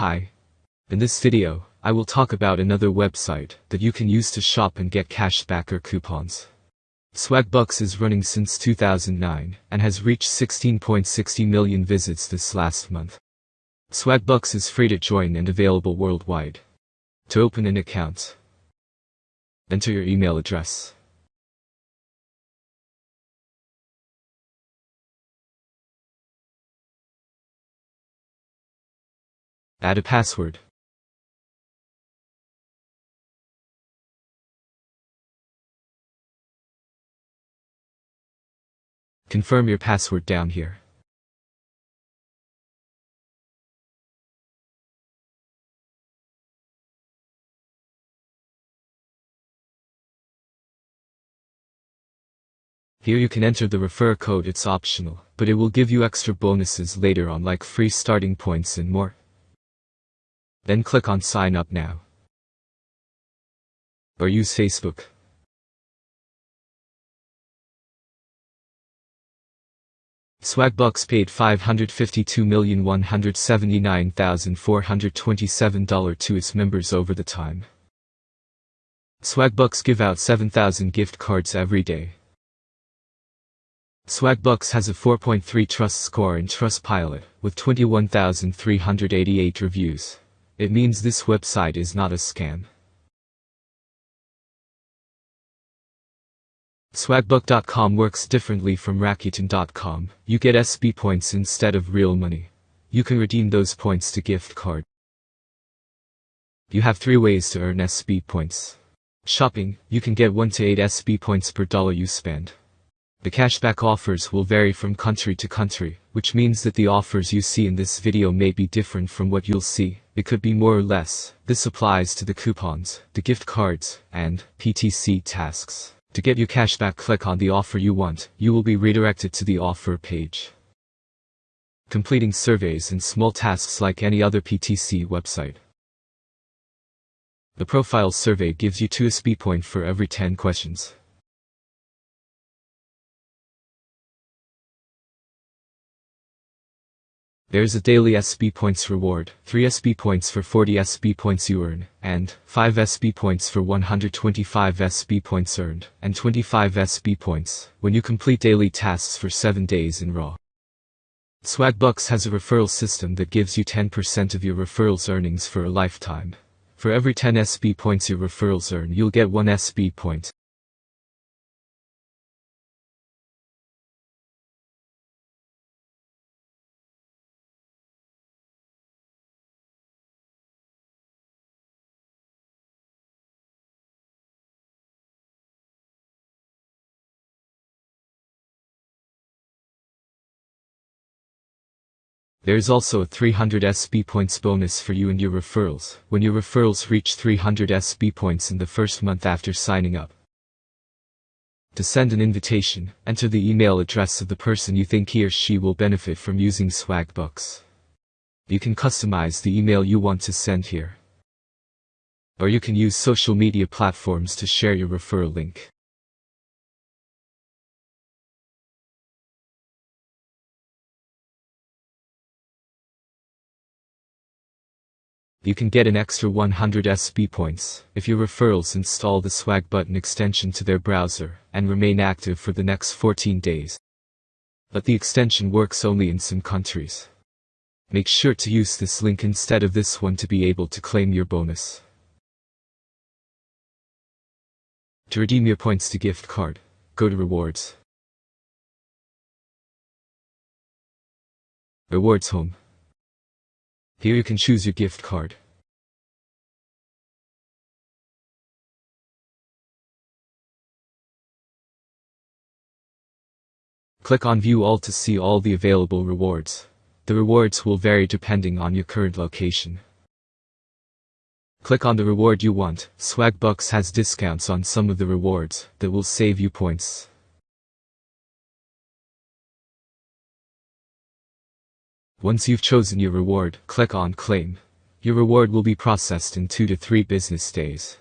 Hi. In this video, I will talk about another website that you can use to shop and get cash back or coupons. Swagbucks is running since 2009 and has reached 16.60 million visits this last month. Swagbucks is free to join and available worldwide. To open an account, enter your email address. Add a password. Confirm your password down here. Here you can enter the refer code, it's optional, but it will give you extra bonuses later on like free starting points and more. Then click on sign up now. Or use Facebook. Swagbucks paid $552,179,427 to its members over the time. Swagbucks give out 7,000 gift cards every day. Swagbucks has a 4.3 trust score in Trustpilot, with 21,388 reviews. It means this website is not a scam. Swagbuck.com works differently from Rakuten.com. You get SB points instead of real money. You can redeem those points to gift card. You have three ways to earn SB points. Shopping, you can get 1 to 8 SB points per dollar you spend. The cashback offers will vary from country to country, which means that the offers you see in this video may be different from what you'll see. It could be more or less. This applies to the coupons, the gift cards, and PTC tasks. To get your cashback click on the offer you want, you will be redirected to the offer page. Completing surveys and small tasks like any other PTC website. The profile survey gives you 2 SB point for every 10 questions. There's a daily SB points reward, 3 SB points for 40 SB points you earn, and 5 SB points for 125 SB points earned, and 25 SB points when you complete daily tasks for 7 days in Raw. Swagbucks has a referral system that gives you 10% of your referrals earnings for a lifetime. For every 10 SB points your referrals earn, you'll get 1 SB point. There is also a 300 SB points bonus for you and your referrals, when your referrals reach 300 SB points in the first month after signing up. To send an invitation, enter the email address of the person you think he or she will benefit from using Swagbucks. You can customize the email you want to send here. Or you can use social media platforms to share your referral link. You can get an extra 100 SB points if your referrals install the SwagButton extension to their browser and remain active for the next 14 days. But the extension works only in some countries. Make sure to use this link instead of this one to be able to claim your bonus. To redeem your points to gift card, go to rewards. Rewards home. Here you can choose your gift card. Click on View All to see all the available rewards. The rewards will vary depending on your current location. Click on the reward you want. Swagbucks has discounts on some of the rewards that will save you points. Once you've chosen your reward, click on Claim. Your reward will be processed in 2 to 3 business days.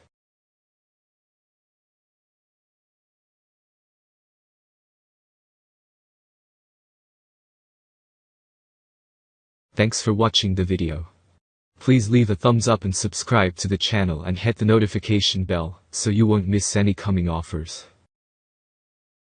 Thanks for watching the video. Please leave a thumbs up and subscribe to the channel and hit the notification bell so you won't miss any coming offers.